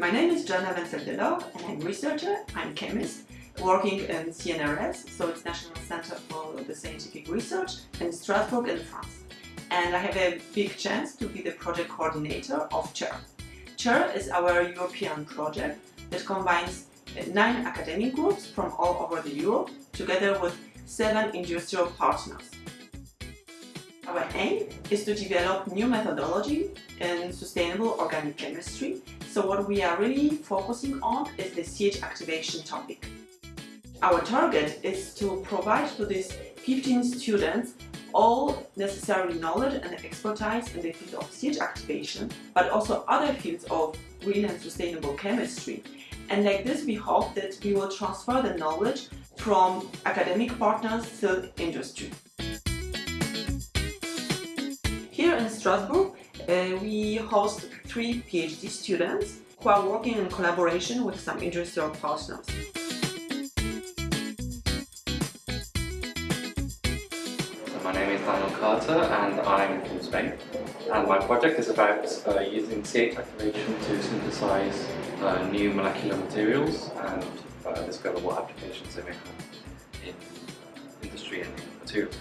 My name is Joanna Wencel-Delord and I'm a researcher, I'm chemist, working in CNRS, so it's National Center for the Scientific Research in Strasbourg in France. And I have a big chance to be the project coordinator of CHER. CHER is our European project that combines nine academic groups from all over the Europe together with seven industrial partners. Our aim is to develop new methodology in sustainable organic chemistry. So what we are really focusing on is the CH activation topic. Our target is to provide to these 15 students all necessary knowledge and expertise in the field of CH activation, but also other fields of green and sustainable chemistry. And like this, we hope that we will transfer the knowledge from academic partners to industry. Strasbourg, uh, we host three PhD students who are working in collaboration with some industrial partners. My name is Daniel Carter and I'm from Spain. And my project is about uh, using CH activation to synthesize uh, new molecular materials and uh, discover what applications they may have in uh, industry and materials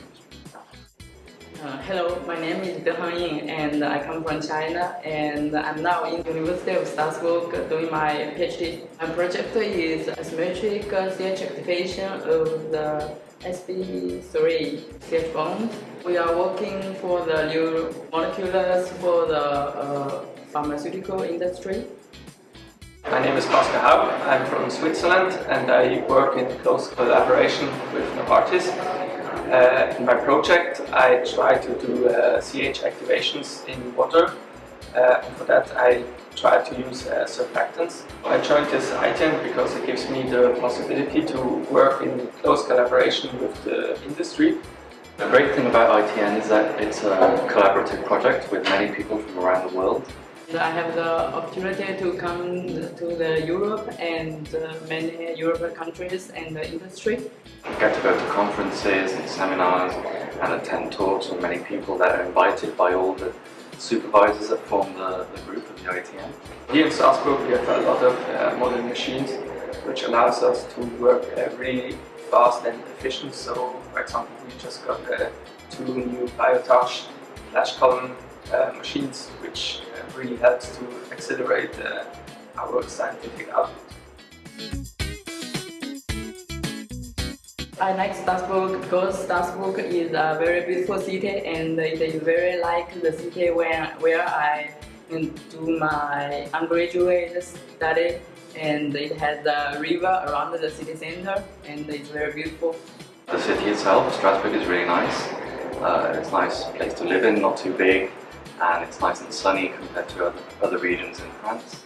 uh, hello, my name is De Hangying and I come from China and I'm now in the University of Strasbourg doing my PhD. My project is asymmetric CH activation of the sp3 CH bond. We are working for the new molecules for the uh, pharmaceutical industry. My name is Pascal Haug, I'm from Switzerland and I work in close collaboration with Novartis uh, in my project I try to do uh, CH activations in water uh, and for that I try to use uh, surfactants. I joined this ITN because it gives me the possibility to work in close collaboration with the industry. The great thing about ITN is that it's a collaborative project with many people from around the world. I have the opportunity to come to the Europe and uh, many European countries and the industry. I get to go to conferences and seminars and attend talks with many people that are invited by all the supervisors that form the, the group of the ITN. Here in Strasbourg we have a lot of uh, modern machines which allows us to work uh, really fast and efficient. So for example we just got uh, two new Biotage flash column machines which really helps to accelerate uh, our scientific output. I like Strasbourg because Strasbourg is a very beautiful city and it is very like the city where, where I do my undergraduate study and it has a river around the city center and it's very beautiful. The city itself, Strasbourg, is really nice. Uh, it's a nice place to live in, not too big, and it's nice and sunny compared to other, other regions in France.